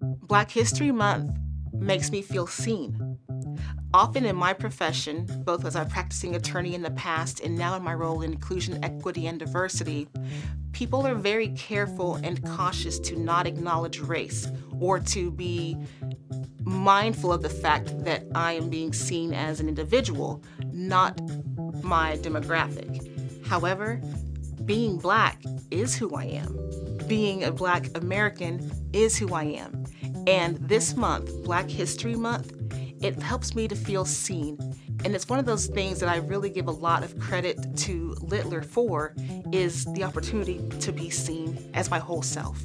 Black History Month makes me feel seen. Often in my profession, both as a practicing attorney in the past and now in my role in inclusion, equity, and diversity, people are very careful and cautious to not acknowledge race or to be mindful of the fact that I am being seen as an individual, not my demographic. However, being black is who I am. Being a black American is who I am. And this month, Black History Month, it helps me to feel seen. And it's one of those things that I really give a lot of credit to Littler for is the opportunity to be seen as my whole self.